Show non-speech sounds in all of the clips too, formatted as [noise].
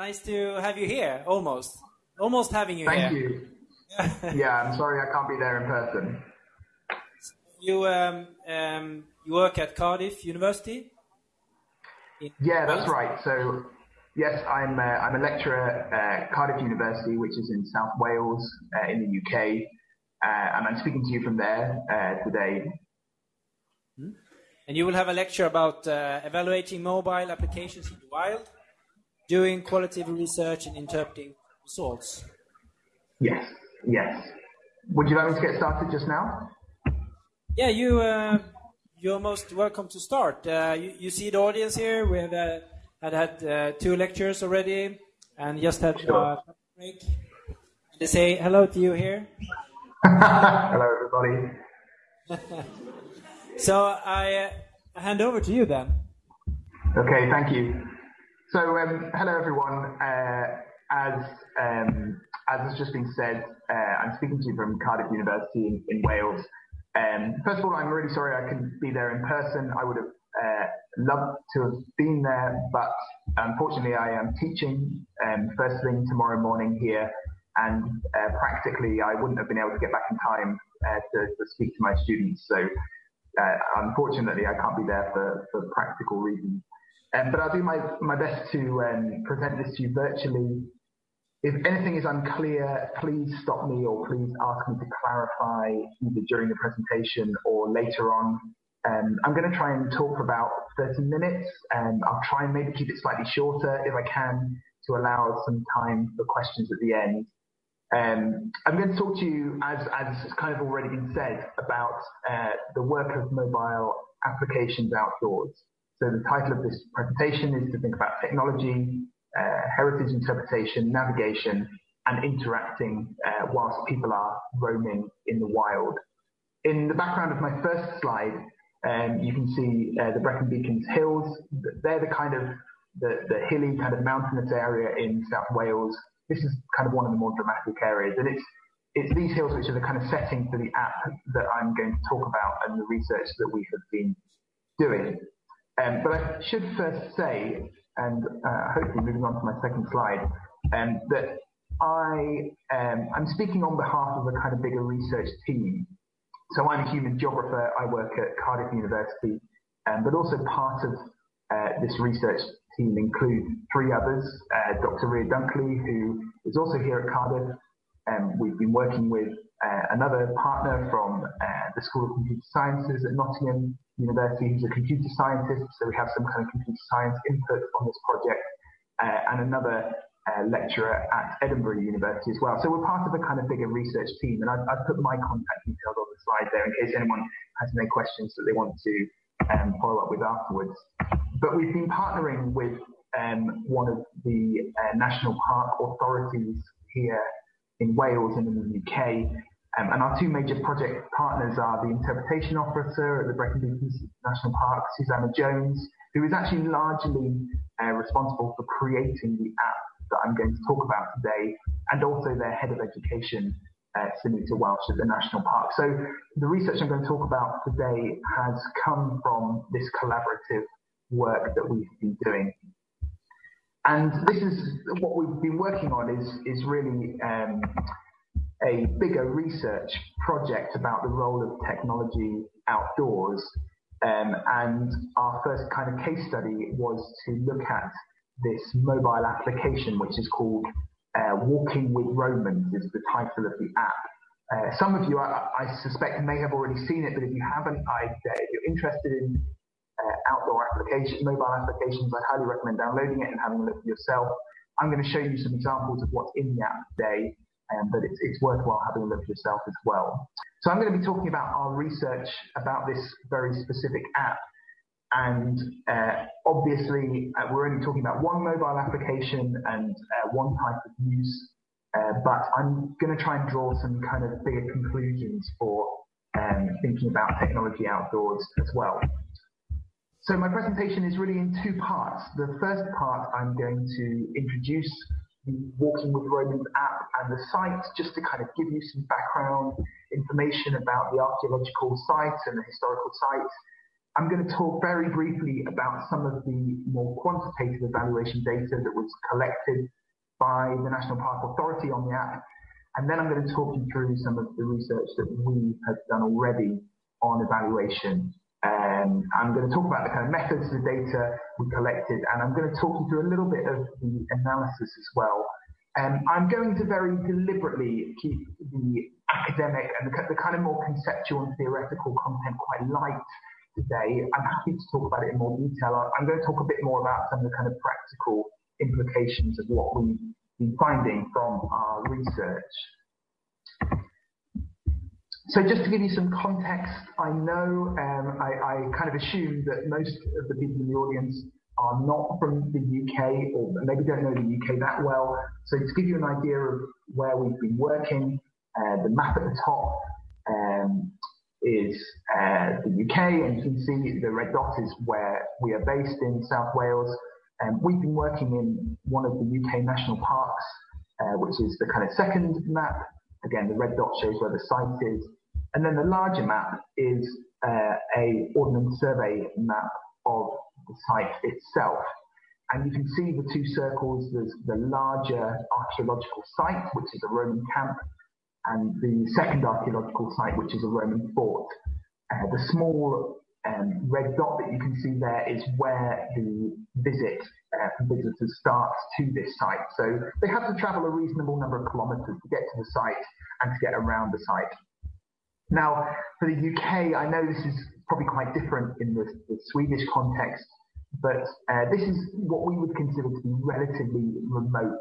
Nice to have you here, almost. Almost having you Thank here. Thank you. [laughs] yeah, I'm sorry I can't be there in person. You um, um, you work at Cardiff University? Yeah, that's right. So, yes, I'm uh, I'm a lecturer at Cardiff University, which is in South Wales uh, in the UK, uh, and I'm speaking to you from there uh, today. Hmm? And you will have a lecture about uh, evaluating mobile applications in the wild, doing qualitative research and interpreting results. Yes, yes. Would you like me to get started just now? Yeah, you uh, you're most welcome to start. Uh, you, you, see the audience here. We have uh, had had uh, two lectures already, and just had sure. a break. They say hello to you here. [laughs] hello, everybody. [laughs] so I uh, hand over to you then. Okay, thank you. So um, hello, everyone. Uh, as um, as has just been said, I'm speaking to you from Cardiff University in, in Wales. Um, first of all, I'm really sorry I couldn't be there in person. I would have uh, loved to have been there, but unfortunately, I am teaching um, first thing tomorrow morning here, and uh, practically, I wouldn't have been able to get back in time uh, to, to, speak to my students. So, uh, unfortunately, I can't be there for, for practical reasons. Um, but I'll do my, my best to um, present this to you virtually if anything is unclear, please stop me or please ask me to clarify either during the presentation or later on. Um, I'm going to try and talk for about 30 minutes and I'll try and maybe keep it slightly shorter if I can to allow some time for questions at the end. Um, I'm going to talk to you, as, as kind of already been said, about uh, the work of mobile applications outdoors. So the title of this presentation is to think about technology, uh, heritage interpretation, navigation, and interacting uh, whilst people are roaming in the wild. In the background of my first slide, um, you can see uh, the Brecon Beacons Hills. They're the kind of the, the hilly kind of mountainous area in South Wales. This is kind of one of the more dramatic areas, and it's it's these hills which are the kind of setting for the app that I'm going to talk about and the research that we have been doing. Um, but I should first say and uh, hopefully moving on to my second slide, um, that I um, I'm speaking on behalf of a kind of bigger research team. So I'm a human geographer. I work at Cardiff University, um, but also part of uh, this research team include three others. Uh, Dr. Ria Dunkley, who is also here at Cardiff. Um, we've been working with uh, another partner from uh, the School of Computer Sciences at Nottingham University who's a computer scientist, so we have some kind of computer science input on this project, uh, and another uh, lecturer at Edinburgh University as well. So we're part of a kind of bigger research team, and I've, I've, put my contact details on the slide there in case anyone has any questions that they want to um, follow up with afterwards. But we've been partnering with um, one of the uh, national park authorities here in Wales and in the UK um, and our two major project partners are the interpretation officer at the Brecon National Park, Susanna Jones, who is actually largely uh, responsible for creating the app that I'm going to talk about today, and also their head of education, uh, Sunita Welsh at the National Park. So the research I'm going to talk about today has come from this collaborative work that we've been doing. And this is what we've been working on is, is really um, a bigger research project about the role of technology outdoors. Um, and our first kind of case study was to look at this mobile application, which is called uh, Walking with Romans, is the title of the app. Uh, some of you, I, I, suspect, may have already seen it, but if you haven't, I, uh, if you're interested in uh, outdoor applications, mobile applications, I highly recommend downloading it and having a look for yourself. I'm going to show you some examples of what's in the app today um, but it's, it's worthwhile having a look yourself as well. So I'm going to be talking about our research about this very specific app. And uh, obviously, uh, we're only talking about one mobile application and uh, one type of use, uh, but I'm going to try and draw some kind of bigger conclusions for um, thinking about technology outdoors as well. So my presentation is really in two parts. The first part, I'm going to introduce Walking with Romans app and the site just to kind of give you some background information about the archaeological sites and the historical sites. I'm going to talk very briefly about some of the more quantitative evaluation data that was collected by the National Park Authority on the app. And then I'm going to talk you through some of the research that we have done already on evaluation. Um, I'm going to talk about the kind of methods of the data we collected, and I'm going to talk you through a little bit of the analysis as well. Um, I'm going to very deliberately keep the academic and the, the kind of more conceptual and theoretical content quite light today. I'm happy to talk about it in more detail. I'm going to talk a bit more about some of the kind of practical implications of what we've been finding from our research. So just to give you some context, I know um, I, I, kind of assume that most of the people in the audience are not from the UK or maybe don't know the UK that well. So to give you an idea of where we've been working, uh, the map at the top um, is uh, the UK, and you can see the red dot is where we are based in South Wales. Um, we've been working in one of the UK national parks, uh, which is the kind of second map. Again, the red dot shows where the site is. And then the larger map is uh, a Ordnance Survey map of the site itself. And you can see the two circles, there's the larger archaeological site, which is a Roman camp, and the second archaeological site, which is a Roman fort. Uh, the small um, red dot that you can see there is where the visit uh, visitors starts to this site. So they have to travel a reasonable number of kilometres to get to the site and to get around the site. Now, for the UK, I know this is probably quite different in the, the Swedish context, but uh, this is what we would consider to be relatively remote,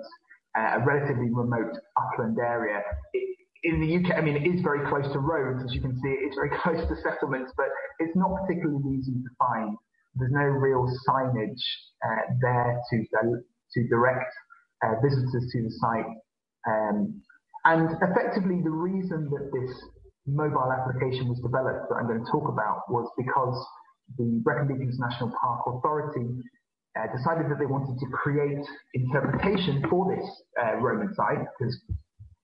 uh, a relatively remote upland area. It, in the UK, I mean, it is very close to roads, as you can see, it's very [laughs] close to settlements, but it's not particularly easy to find. There's no real signage uh, there to, to direct uh, visitors to the site. Um, and effectively, the reason that this mobile application was developed that I'm going to talk about was because the Brecon Beacons National Park Authority uh, decided that they wanted to create interpretation for this uh, Roman site because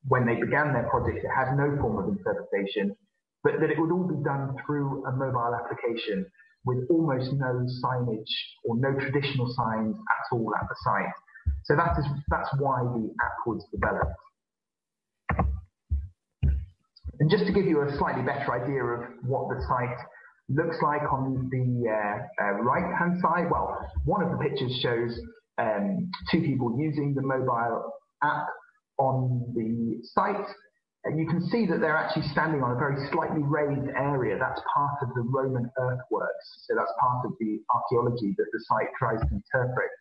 when they began their project, it had no form of interpretation, but that it would all be done through a mobile application with almost no signage or no traditional signs at all at the site. So that is that's why the app was developed. And just to give you a slightly better idea of what the site looks like on the uh, uh, right-hand side, well, one of the pictures shows um, two people using the mobile app on the site. And you can see that they're actually standing on a very slightly raised area. That's part of the Roman earthworks. So that's part of the archaeology that the site tries to interpret.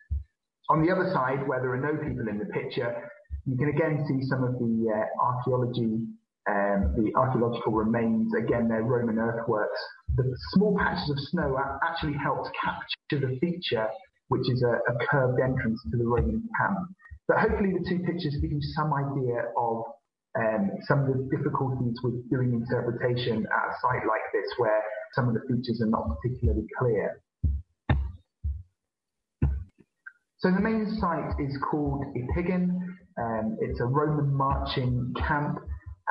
On the other side, where there are no people in the picture, you can again see some of the uh, archaeology um, the archaeological remains, again, they're Roman earthworks. The small patches of snow actually helped capture the feature, which is a, a curved entrance to the Roman camp. But hopefully the two pictures give you some idea of um, some of the difficulties with doing interpretation at a site like this where some of the features are not particularly clear. So the main site is called Y Pigwn. Um, it's a Roman marching camp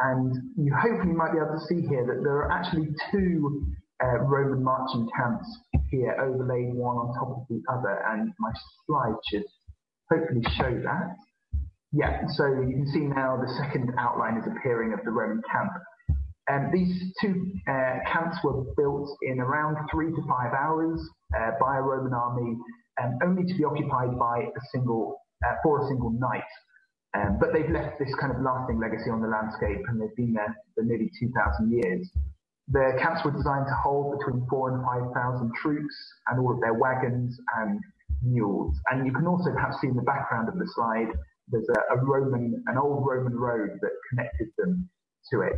and you hopefully might be able to see here that there are actually two uh, Roman marching camps here overlaid one on top of the other. And my slide should hopefully show that. Yeah, so you can see now the second outline is appearing of the Roman camp. And um, these two uh, camps were built in around three to five hours uh, by a Roman army, and only to be occupied by a single uh, for a single night. Um, but they've left this kind of lasting legacy on the landscape and they've been there for nearly 2,000 years. The camps were designed to hold between four and 5,000 troops and all of their wagons and mules. And you can also perhaps see in the background of the slide, there's a, a Roman, an old Roman road that connected them to it.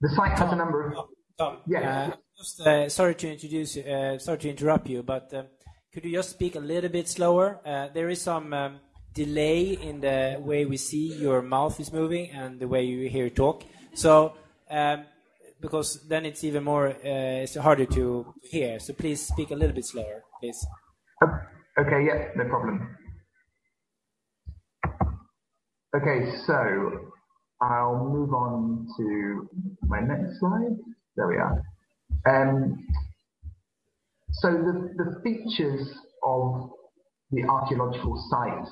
The site has a number of. Tom, yeah. Uh, just, uh, sorry to introduce, uh, sorry to interrupt you, but um, could you just speak a little bit slower? Uh, there is some um, delay in the way we see your mouth is moving and the way you hear talk. So, um, because then it's even more, uh, it's harder to hear. So please speak a little bit slower, please. Okay, yeah, no problem. Okay, so I'll move on to my next slide. There we are. Um, so the, the features of the archaeological site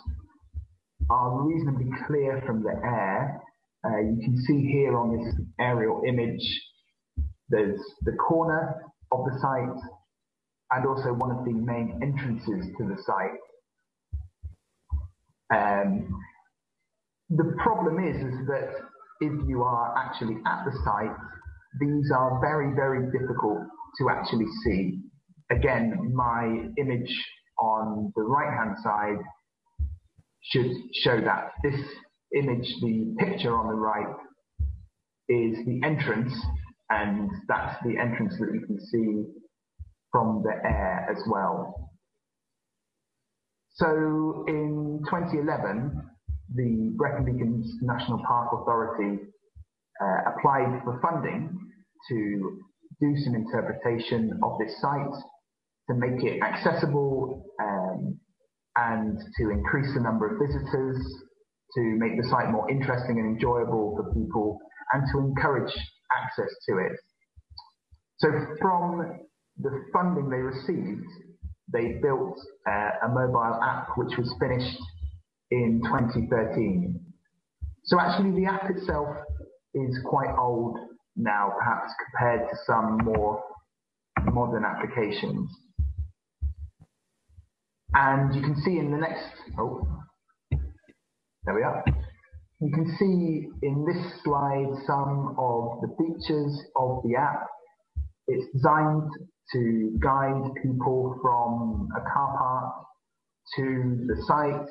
are reasonably clear from the air. Uh, you can see here on this aerial image, there's the corner of the site and also one of the main entrances to the site. Um, the problem is, is that if you are actually at the site, these are very, very difficult to actually see. Again, my image on the right hand side should show that. This image, the picture on the right, is the entrance, and that's the entrance that you can see from the air as well. So in 2011, the Brecon Beacons National Park Authority uh, applied for funding to do some interpretation of this site to make it accessible um, and to increase the number of visitors, to make the site more interesting and enjoyable for people, and to encourage access to it. So from the funding they received, they built uh, a mobile app which was finished in 2013. So actually the app itself is quite old now, perhaps compared to some more modern applications. And you can see in the next, oh, there we are. You can see in this slide some of the features of the app. It's designed to guide people from a car park to the site,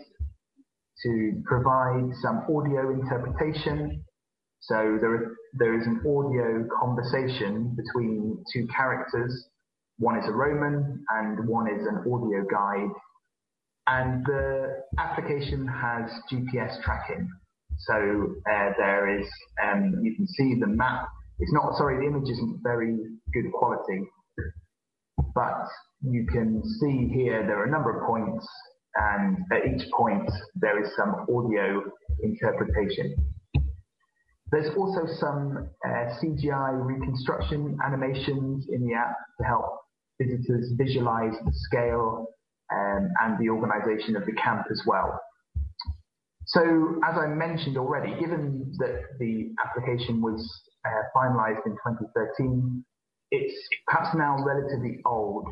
to provide some audio interpretation. So there, there is an audio conversation between two characters. One is a Roman and one is an audio guide and the application has GPS tracking. So uh, there is, um, you can see the map. It's not, sorry, the image isn't very good quality, but you can see here there are a number of points and at each point there is some audio interpretation. There's also some uh, CGI reconstruction animations in the app to help visitors visualize the scale um, and the organisation of the camp as well. So, as I mentioned already, given that the application was uh, finalised in 2013, it's perhaps now relatively old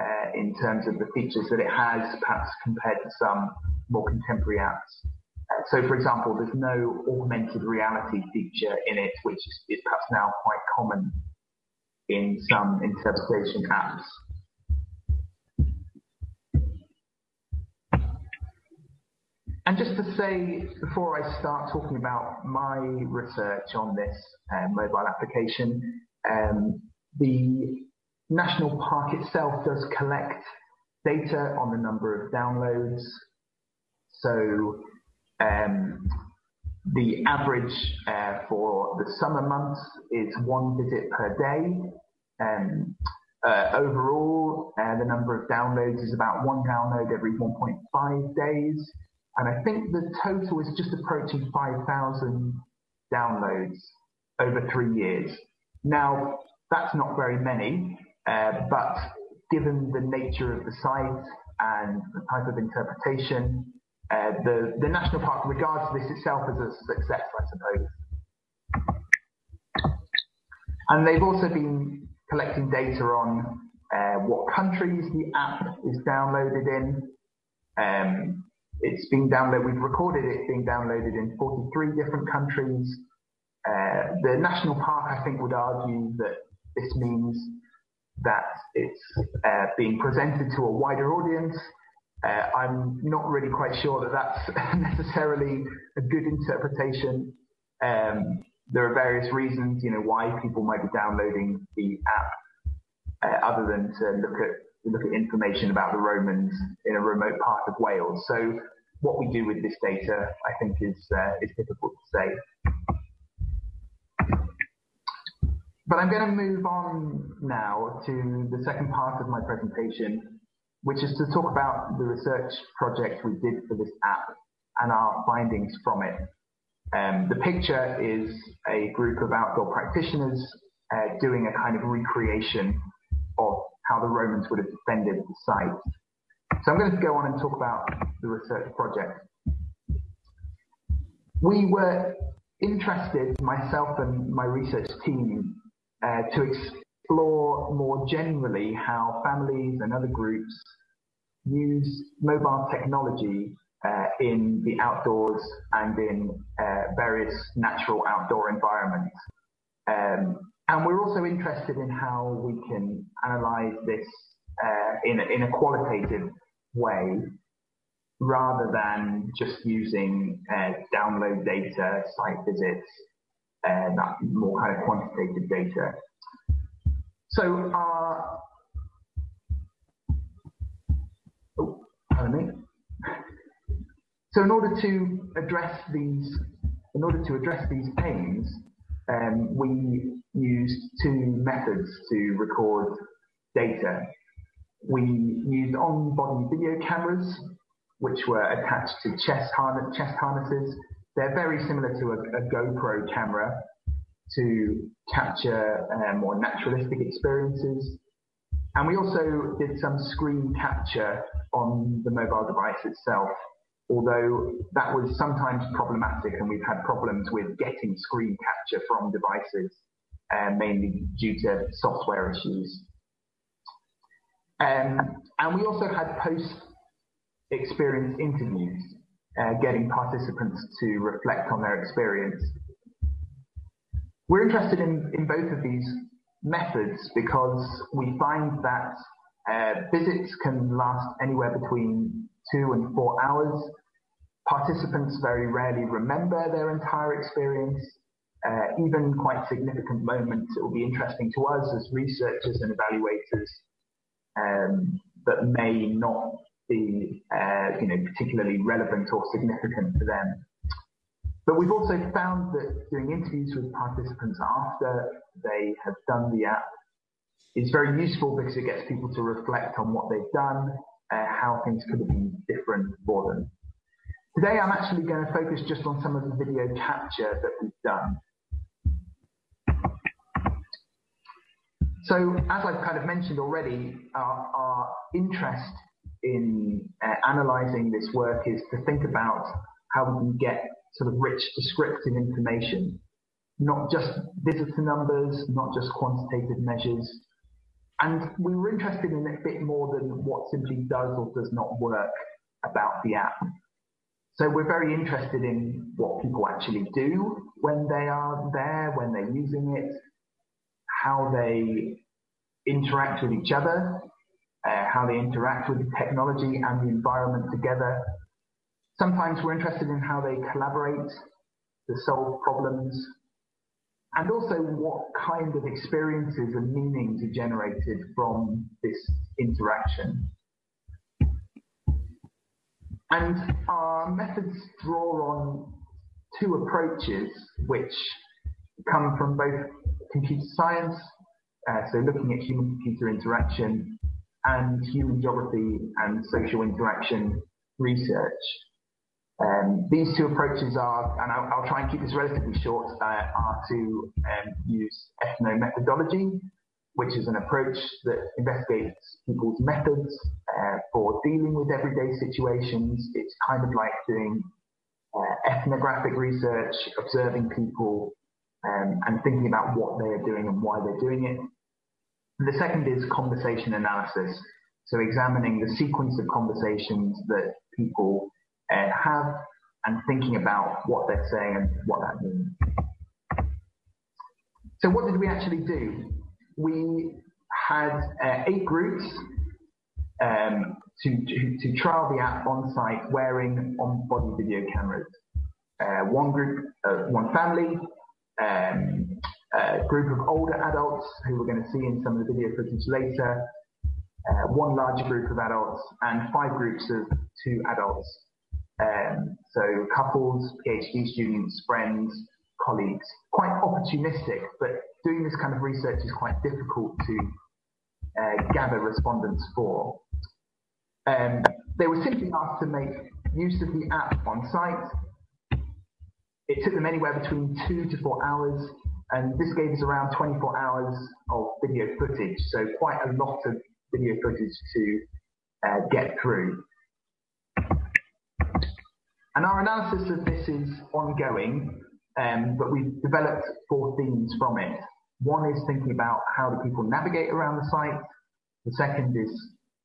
uh, in terms of the features that it has, perhaps compared to some more contemporary apps. Uh, so, for example, there's no augmented reality feature in it, which is, is perhaps now quite common in some interpretation apps. And just to say, before I start talking about my research on this uh, mobile application, um, the National Park itself does collect data on the number of downloads. So um, the average uh, for the summer months is one visit per day. Um, uh, overall, uh, the number of downloads is about one download every 1.5 days. And I think the total is just approaching 5,000 downloads over three years. Now, that's not very many, uh, but given the nature of the site and the type of interpretation, uh, the, the national park regards this itself as a success, I suppose. And they've also been collecting data on uh, what countries the app is downloaded in, um, it's being downloaded, we've recorded it being downloaded in 43 different countries. Uh, the national park, I think, would argue that this means that it's uh, being presented to a wider audience. Uh, I'm not really quite sure that that's [laughs] necessarily a good interpretation. Um, there are various reasons, you know, why people might be downloading the app, uh, other than to look at look at information about the Romans in a remote part of Wales. So what we do with this data, I think, is uh, is difficult to say. But I'm going to move on now to the second part of my presentation, which is to talk about the research project we did for this app and our findings from it. Um, the picture is a group of outdoor practitioners uh, doing a kind of recreation of how the Romans would have defended the site. So I'm going to go on and talk about the research project. We were interested, myself and my research team, uh, to explore more generally how families and other groups use mobile technology uh, in the outdoors and in uh, various natural outdoor environments. Um, and we're also interested in how we can analyze this uh, in, a, in a qualitative way rather than just using uh, download data, site visits, uh, that more kind of quantitative data. So our, oh, pardon me. So in order to address these, in order to address these aims, um, we used two methods to record data. We used on-body video cameras, which were attached to chest, chest harnesses. They're very similar to a, a GoPro camera to capture uh, more naturalistic experiences. And we also did some screen capture on the mobile device itself, although that was sometimes problematic and we've had problems with getting screen capture from devices, uh, mainly due to software issues. Um, and we also had post experience interviews, uh, getting participants to reflect on their experience. We're interested in, in both of these methods because we find that uh, visits can last anywhere between two and four hours. Participants very rarely remember their entire experience. Uh, even quite significant moments, it will be interesting to us as researchers and evaluators, um, but may not be uh, you know, particularly relevant or significant to them. But we've also found that doing interviews with participants after they have done the app is very useful because it gets people to reflect on what they've done, uh, how things could have been different for them. Today I'm actually going to focus just on some of the video capture that we've done. So as I've kind of mentioned already, our, our interest in uh, analyzing this work is to think about how we can get sort of rich descriptive information, not just visitor numbers, not just quantitative measures. And we were interested in a bit more than what simply does or does not work about the app. So we're very interested in what people actually do when they are there, when they're using it, how they interact with each other, uh, how they interact with the technology and the environment together. Sometimes we're interested in how they collaborate to solve problems and also what kind of experiences and meanings are generated from this interaction. And our methods draw on two approaches which come from both computer science, uh, so looking at human-computer interaction, and human geography and social interaction research. Um, these two approaches are, and I'll, I'll, try and keep this relatively short, uh, are to um, use ethnomethodology, which is an approach that investigates people's methods uh, for dealing with everyday situations. It's kind of like doing uh, ethnographic research, observing people, um, and thinking about what they're doing and why they're doing it. And the second is conversation analysis. So examining the sequence of conversations that people uh, have and thinking about what they're saying and what that means. So what did we actually do? We had uh, eight groups um, to, to, to, trial the app on site wearing on-body video cameras. Uh, one group, uh, one family, um, a group of older adults who we're going to see in some of the video footage later, uh, one larger group of adults, and five groups of two adults. Um, so couples, PhD students, friends, colleagues. Quite opportunistic, but doing this kind of research is quite difficult to uh, gather respondents for. Um, they were simply asked to make use of the app on site. It took them anywhere between two to four hours and this gave us around 24 hours of video footage, so quite a lot of video footage to uh, get through. And our analysis of this is ongoing, um, but we've developed four themes from it. One is thinking about how do people navigate around the site. The second is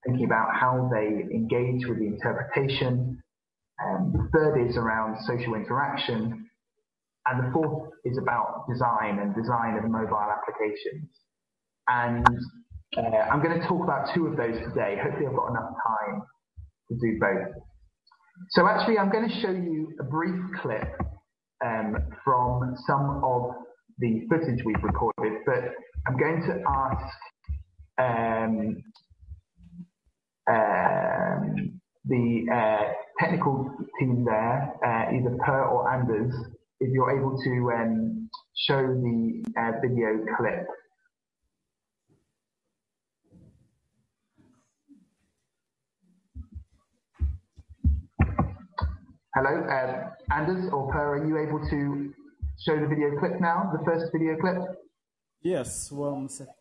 thinking about how they engage with the interpretation. Um, the third is around social interaction. And the fourth is about design and design of mobile applications. And uh, I'm going to talk about two of those today. Hopefully I've got enough time to do both. So actually I'm going to show you a brief clip um, from some of the footage we've recorded, but I'm going to ask um, um, the uh, technical team there, uh, either Per or Anders, if you're able to um, show the uh, video clip. Hello, uh, Anders or Per, are you able to show the video clip now, the first video clip? Yes, one second.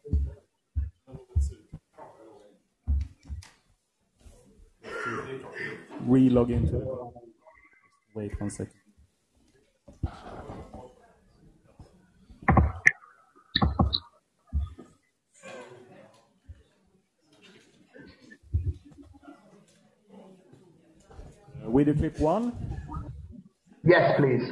Re-log into it. Wait one second. Uh, video clip one. Yes, please.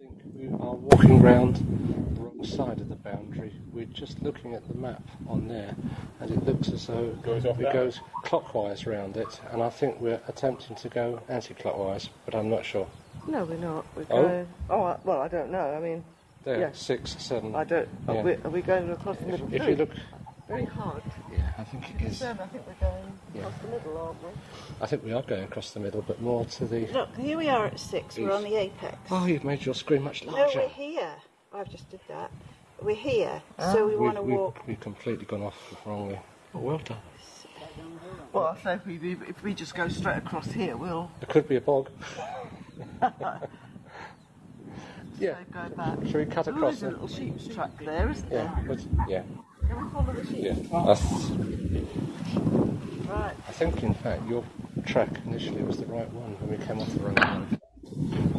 I think we are walking round the wrong side of the boundary. We're just looking at the map on there, and it looks as though Goes off it that. goes clockwise round it, and I think we're attempting to go anti-clockwise, but I'm not sure. No, we're not. We're Oh? going. Oh, I- well, I don't know. I mean, There, Yeah. six, seven. I don't. Yeah. Are, we, are we going across the middle? If you look, very hard. yeah, I think it is. I think we're going across the middle, aren't we? I think we are going across the middle, but more to the. Look, here we are at six. We're on the apex. Oh, you've made your screen much larger. No, we're here. I've just did that. We're here, so ah. we want to walk. we've completely gone off wrongly. Oh, well done. Well, I say if we if we just go straight across here, we'll It could be a bog. [laughs] yeah. so go back. Should we cut Oh, across there's a little sheep's track there, isn't there? Yeah. but- yeah. Can we follow the sheep? Yeah. Oh. That's, Right. I think, in fact, your track initially was the right one when we came off the wrong.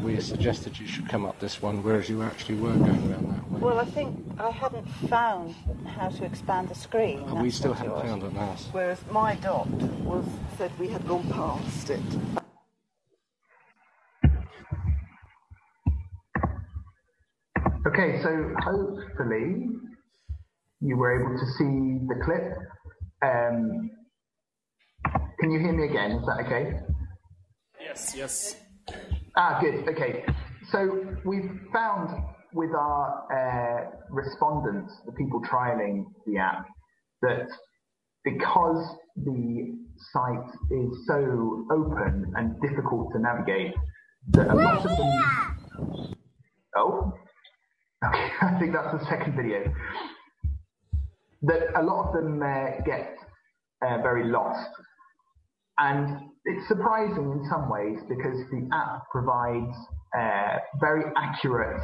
We suggested you should come up this one, whereas you actually were going around that way. Well, I think I hadn't found how to expand the screen. and we still haven't was. found it now. Whereas my dot was said we had gone past it. Okay, so hopefully you were able to see the clip. Um, can you hear me again? Is that okay? Yes, yes. Ah, good. Okay. So we've found with our uh, respondents, the people trialing the app, that because the site is so open and difficult to navigate, that a lot of them. Oh, okay. [laughs] I think that's the second video. That a lot of them uh, get uh, very lost and it's surprising in some ways because the app provides uh, very accurate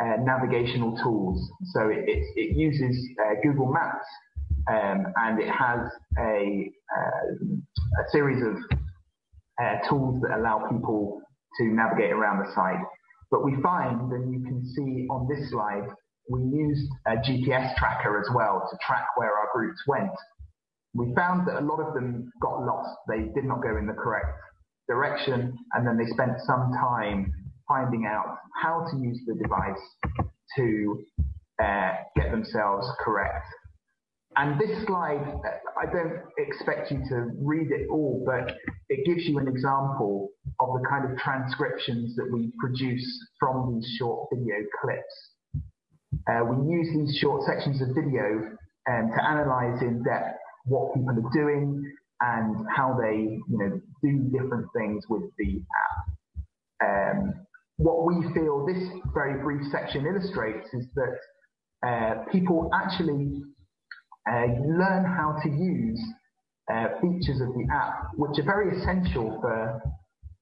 uh, navigational tools. So it, it, it uses uh, Google Maps um, and it has a, uh, a series of tools that allow people to navigate around the site. But we find, and you can see on this slide, we used a GPS tracker as well to track where our groups went we found that a lot of them got lost. They did not go in the correct direction, and then they spent some time finding out how to use the device to uh, get themselves correct. And this slide, I don't expect you to read it all, but it gives you an example of the kind of transcriptions that we produce from these short video clips. Uh, we use these short sections of video um, to analyze in depth what people are doing and how they, you know, do different things with the app. Um, what we feel this very brief section illustrates is that uh, people actually uh, you learn how to use uh, features of the app, which are very essential for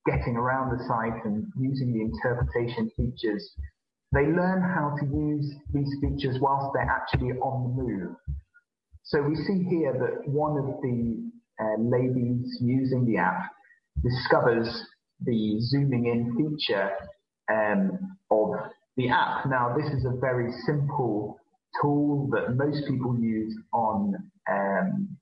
getting around the site and using the interpretation features. They learn how to use these features whilst they're actually on the move. So we see here that one of the uh, ladies using the app discovers the zooming in feature um, of the app. Now, this is a very simple tool that most people use on um,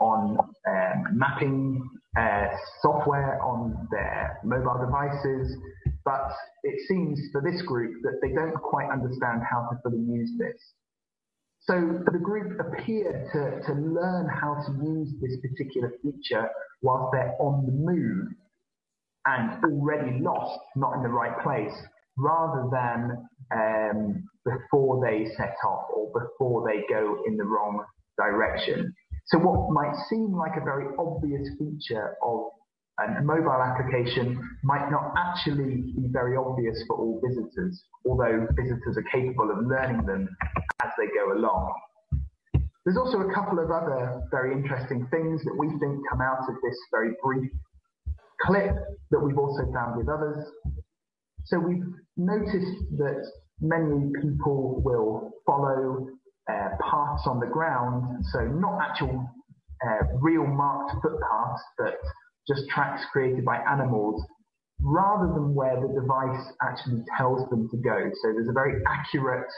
on um, mapping uh, software on their mobile devices, but it seems for this group that they don't quite understand how to fully use this. So the group appear to, to learn how to use this particular feature whilst they're on the move and already lost, not in the right place, rather than um, before they set off or before they go in the wrong direction. So what might seem like a very obvious feature of a mobile application might not actually be very obvious for all visitors, although visitors are capable of learning them as they go along. There's also a couple of other very interesting things that we think come out of this very brief clip that we've also found with others. So we've noticed that many people will follow uh, paths on the ground, so not actual uh, real marked footpaths, but just tracks created by animals, rather than where the device actually tells them to go. So there's a very accurate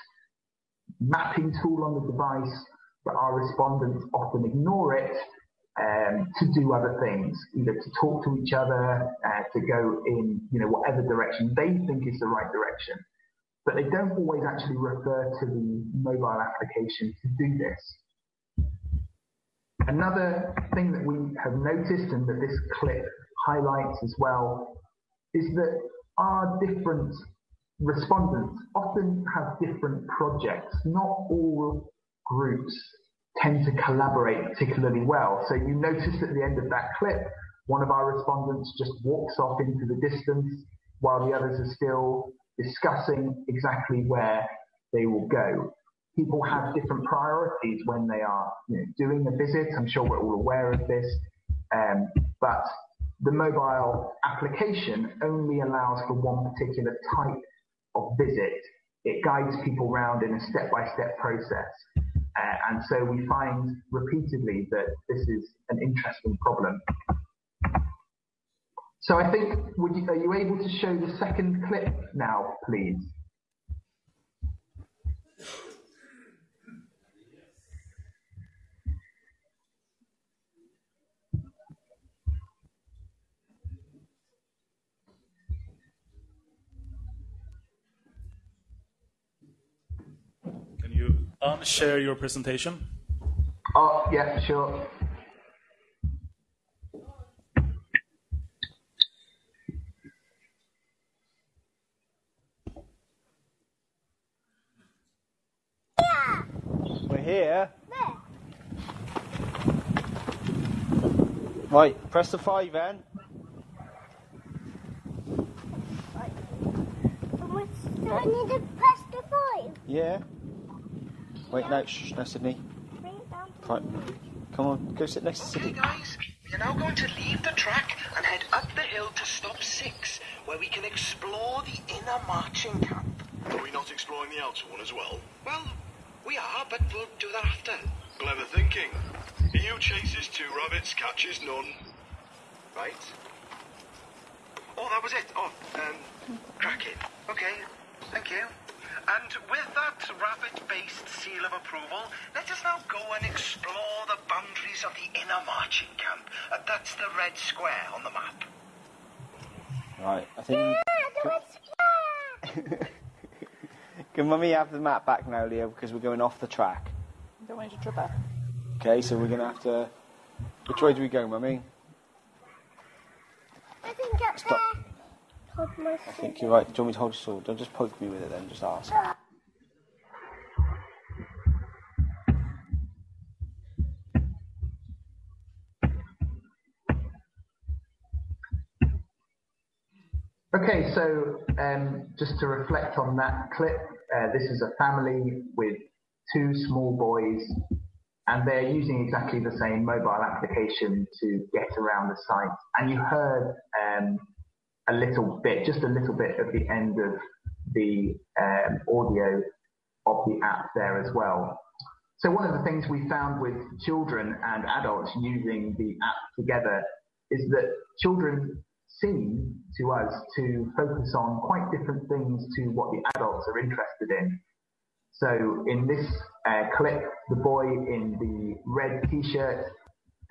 mapping tool on the device, but our respondents often ignore it um, to do other things, either to talk to each other, uh, to go in, you know, whatever direction they think is the right direction. But they don't always actually refer to the mobile application to do this. Another thing that we have noticed and that this clip highlights as well is that our different respondents often have different projects. Not all groups tend to collaborate particularly well. So you notice at the end of that clip, one of our respondents just walks off into the distance while the others are still discussing exactly where they will go. People have different priorities when they are you know, doing a visit. I'm sure we're all aware of this. Um, but the mobile application only allows for one particular type of visit. It guides people around in a step-by-step process. Uh, and so we find repeatedly that this is an interesting problem. So I think, you, are you able to show the second clip now, please? Can you um, unshare your presentation? Oh, yeah, sure. We're here. Right, press the five then. Do I need to press the five? Yeah. Wait, no, shh, no, Sydney. Right. Come on, go sit next to Sydney. Okay, guys, we're now going to leave the track and head up the hill to stop six, where we can explore the inner marching camp. Are we not exploring the outer one as well? Well, we are, but we'll do that after. Clever thinking. EU chases two rabbits, catches none. Right. Oh, that was it. Oh, um, cracking. Okay, thank you. And with that rabbit-based seal of approval, let us now go and explore the boundaries of the inner marching camp. Uh, that's the red square on the map. Right, I think... [laughs] Can mummy have the map back now, Leo, because we're going off the track? I don't want you to trip up. Okay, so we're going to have to... Which way do we go, mummy? I think up Stop. there. Hold my I think you're right. Do you want me to hold your sword? Don't just poke me with it then, just ask. Okay, so um, just to reflect on that clip, uh, this is a family with two small boys and they're using exactly the same mobile application to get around the site. And you heard um, a little bit, just a little bit at the end of the um, audio of the app there as well. So one of the things we found with children and adults using the app together is that children seem to us to focus on quite different things to what the adults are interested in. So in this uh, clip, the boy in the red t-shirt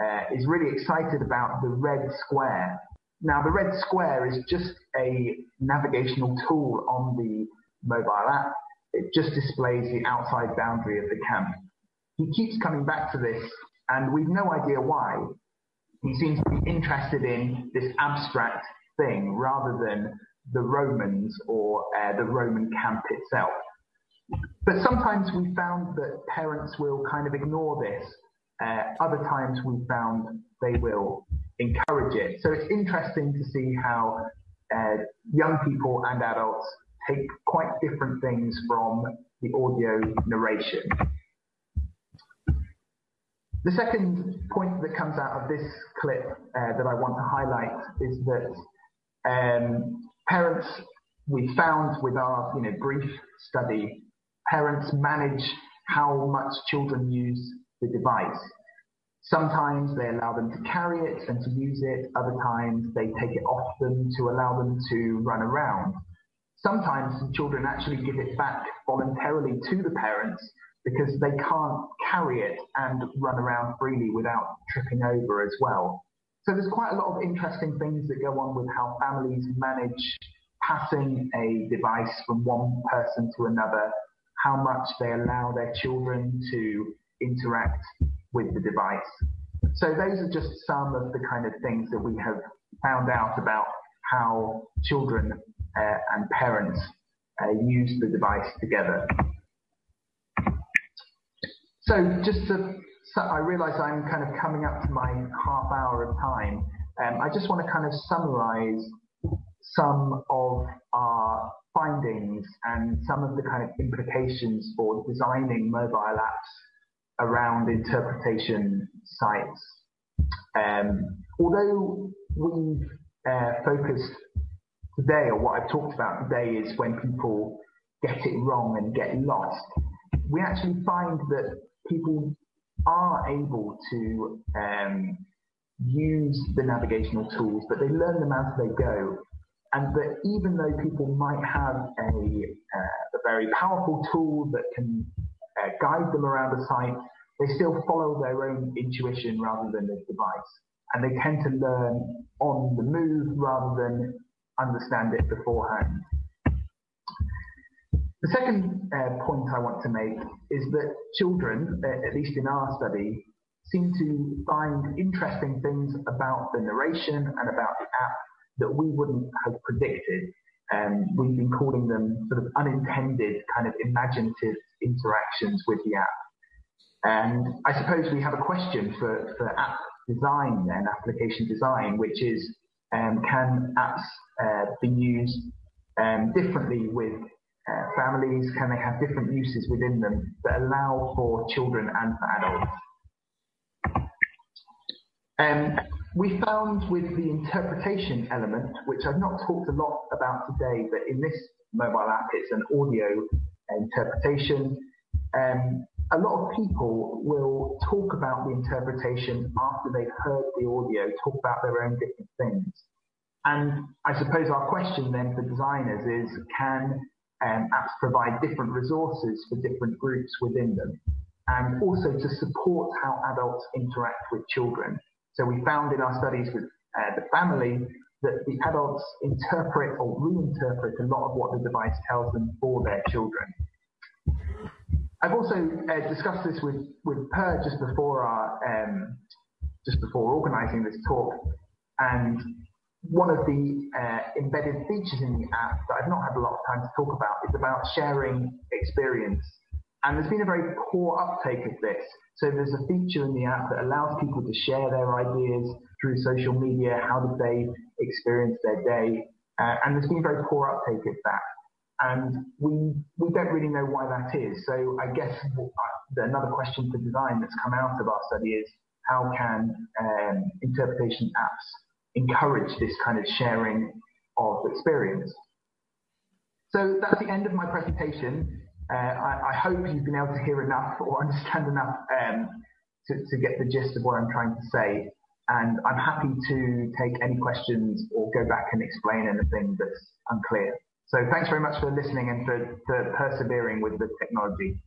uh, is really excited about the red square. Now the red square is just a navigational tool on the mobile app. It just displays the outside boundary of the camp. He keeps coming back to this and we've no idea why. He seems to be interested in this abstract thing rather than the Romans or uh, the Roman camp itself. But sometimes we found that parents will kind of ignore this. Uh, other times we found they will encourage it. So it's interesting to see how uh, young people and adults take quite different things from the audio narration. The second point that comes out of this clip uh, that I want to highlight is that um, parents, we found with our you know brief study parents manage how much children use the device. Sometimes they allow them to carry it and to use it. Other times they take it off them to allow them to run around. Sometimes children actually give it back voluntarily to the parents because they can't carry it and run around freely without tripping over as well. So there's quite a lot of interesting things that go on with how families manage passing a device from one person to another how much they allow their children to interact with the device. So those are just some of the kind of things that we have found out about how children uh, and parents uh, use the device together. So just to, so I realize I'm kind of coming up to my half hour of time. Um, I just want to kind of summarize some of our findings and some of the kind of implications for designing mobile apps around interpretation sites. Um, although we've uh, focused today, or what I've talked about today, is when people get it wrong and get lost, we actually find that people are able to um, use the navigational tools, but they learn them as they go and that even though people might have a, uh, a very powerful tool that can uh, guide them around a site, they still follow their own intuition rather than the device. And they tend to learn on the move rather than understand it beforehand. The second uh, point I want to make is that children, uh, at least in our study, seem to find interesting things about the narration and about the app that we wouldn't have predicted. And we've been calling them sort of unintended kind of imaginative interactions with the app. And I suppose we have a question for, for app design and application design, which is um, can apps uh, be used um, differently with uh, families? Can they have different uses within them that allow for children and for adults? Um, we found with the interpretation element, which I've not talked a lot about today, but in this mobile app, it's an audio interpretation. Um, a lot of people will talk about the interpretation after they've heard the audio, talk about their own different things. And I suppose our question then for designers is, can um, apps provide different resources for different groups within them? And also to support how adults interact with children. So we found in our studies with uh, the family that the adults interpret or reinterpret a lot of what the device tells them for their children. I've also uh, discussed this with, with Per just before our um, just before organising this talk, and one of the uh, embedded features in the app that I've not had a lot of time to talk about is about sharing experience. And there's been a very poor uptake of this. So there's a feature in the app that allows people to share their ideas through social media. How did they experience their day? Uh, and there's been a very poor uptake of that. and we we don't really know why that is. So I guess another question for design that's come out of our study is how can um, interpretation apps encourage this kind of sharing of experience? So that's the end of my presentation. Uh, I, I, hope you've been able to hear enough [laughs] or understand enough um, to, to get the gist of what I'm trying to say. And I'm happy to take any questions or go back and explain anything that's unclear. So thanks very much for listening and for, for persevering with the technology.